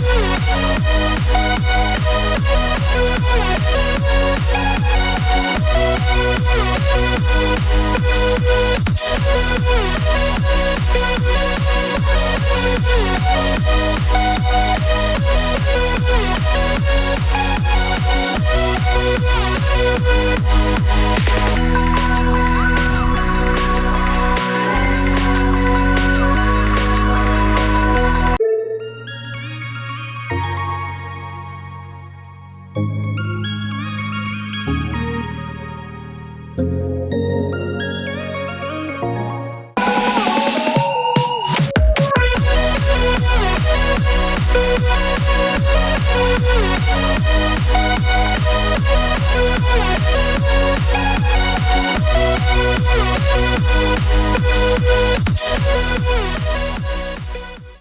We'll be right back. Thank.